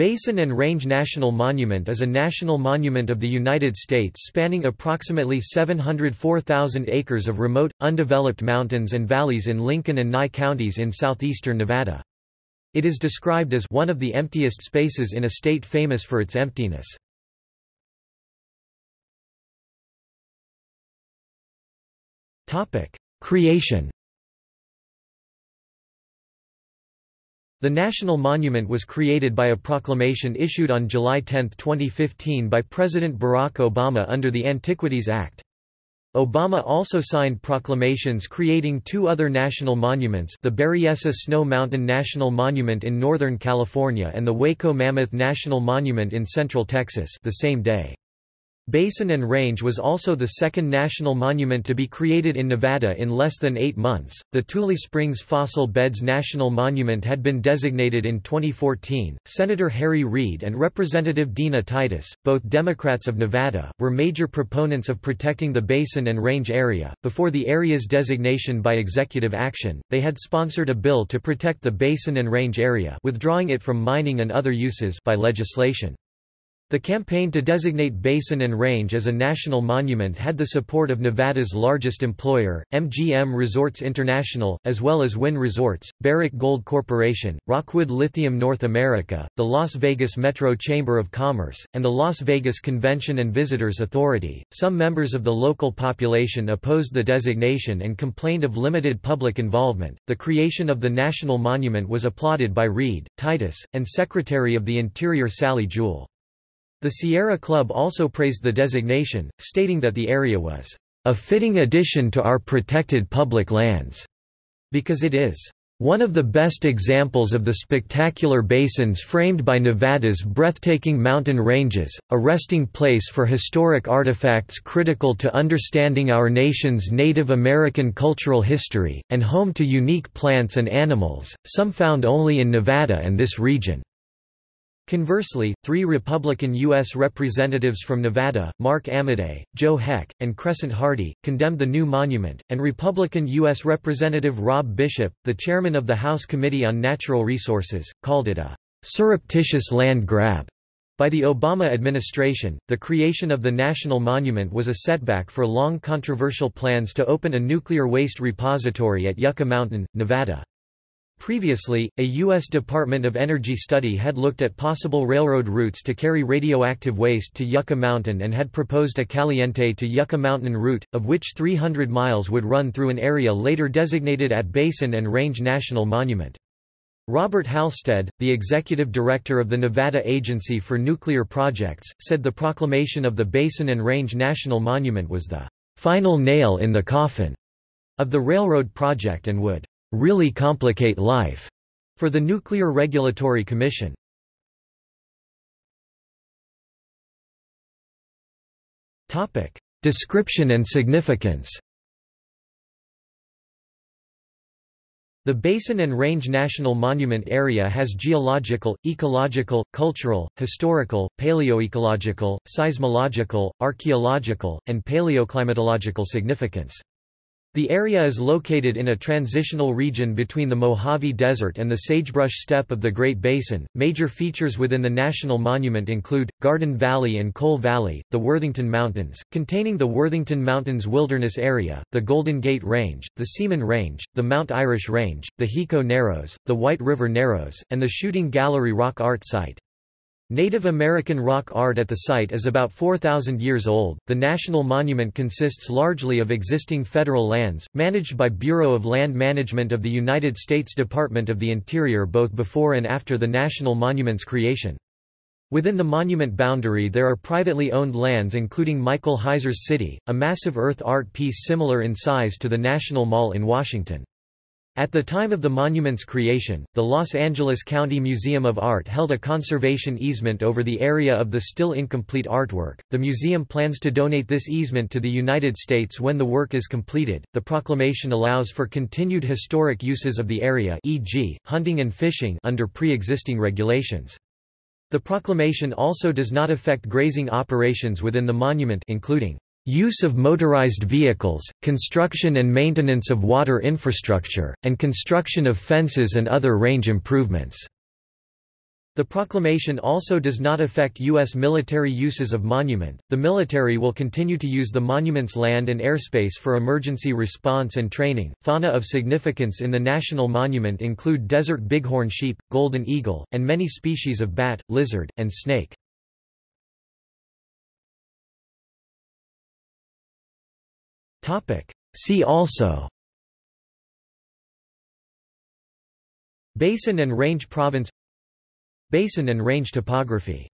Basin and Range National Monument is a national monument of the United States spanning approximately 704,000 acres of remote, undeveloped mountains and valleys in Lincoln and Nye counties in southeastern Nevada. It is described as one of the emptiest spaces in a state famous for its emptiness. Creation The National Monument was created by a proclamation issued on July 10, 2015 by President Barack Obama under the Antiquities Act. Obama also signed proclamations creating two other national monuments the Berryessa Snow Mountain National Monument in Northern California and the Waco Mammoth National Monument in Central Texas the same day. Basin and Range was also the second national monument to be created in Nevada in less than eight months. The Tule Springs Fossil Beds National Monument had been designated in 2014. Senator Harry Reid and Representative Dina Titus, both Democrats of Nevada, were major proponents of protecting the Basin and Range area. Before the area's designation by executive action, they had sponsored a bill to protect the Basin and Range area, withdrawing it from mining and other uses by legislation. The campaign to designate Basin and Range as a national monument had the support of Nevada's largest employer, MGM Resorts International, as well as Wynn Resorts, Barrick Gold Corporation, Rockwood Lithium North America, the Las Vegas Metro Chamber of Commerce, and the Las Vegas Convention and Visitors Authority. Some members of the local population opposed the designation and complained of limited public involvement. The creation of the national monument was applauded by Reid, Titus, and Secretary of the Interior Sally Jewell. The Sierra Club also praised the designation, stating that the area was a fitting addition to our protected public lands, because it is one of the best examples of the spectacular basins framed by Nevada's breathtaking mountain ranges, a resting place for historic artifacts critical to understanding our nation's Native American cultural history, and home to unique plants and animals, some found only in Nevada and this region. Conversely, three Republican U.S. representatives from Nevada, Mark Amodei, Joe Heck, and Crescent Hardy, condemned the new monument, and Republican U.S. Representative Rob Bishop, the chairman of the House Committee on Natural Resources, called it a surreptitious land grab. By the Obama administration, the creation of the national monument was a setback for long controversial plans to open a nuclear waste repository at Yucca Mountain, Nevada. Previously, a U.S. Department of Energy study had looked at possible railroad routes to carry radioactive waste to Yucca Mountain and had proposed a Caliente to Yucca Mountain route, of which 300 miles would run through an area later designated at Basin and Range National Monument. Robert Halstead, the executive director of the Nevada Agency for Nuclear Projects, said the proclamation of the Basin and Range National Monument was the final nail in the coffin of the railroad project and would really complicate life for the Nuclear Regulatory Commission. Topic: Description and significance. The Basin and Range National Monument Area has geological, ecological, cultural, historical, paleoecological, seismological, archaeological, and paleoclimatological significance. The area is located in a transitional region between the Mojave Desert and the sagebrush steppe of the Great Basin. Major features within the national monument include Garden Valley and Coal Valley, the Worthington Mountains, containing the Worthington Mountains Wilderness Area, the Golden Gate Range, the Seaman Range, the Mount Irish Range, the Hiko Narrows, the White River Narrows, and the Shooting Gallery Rock Art Site. Native American rock art at the site is about 4,000 years old. The national monument consists largely of existing federal lands, managed by Bureau of Land Management of the United States Department of the Interior both before and after the national monument's creation. Within the monument boundary there are privately owned lands including Michael Heizer's City, a massive earth art piece similar in size to the National Mall in Washington. At the time of the monument's creation, the Los Angeles County Museum of Art held a conservation easement over the area of the still incomplete artwork. The museum plans to donate this easement to the United States when the work is completed. The proclamation allows for continued historic uses of the area, e.g., hunting and fishing under pre-existing regulations. The proclamation also does not affect grazing operations within the monument including Use of motorized vehicles, construction and maintenance of water infrastructure, and construction of fences and other range improvements. The proclamation also does not affect U.S. military uses of monument. The military will continue to use the monument's land and airspace for emergency response and training. Fauna of significance in the national monument include desert bighorn sheep, golden eagle, and many species of bat, lizard, and snake. See also. Basin and range province. Basin and range topography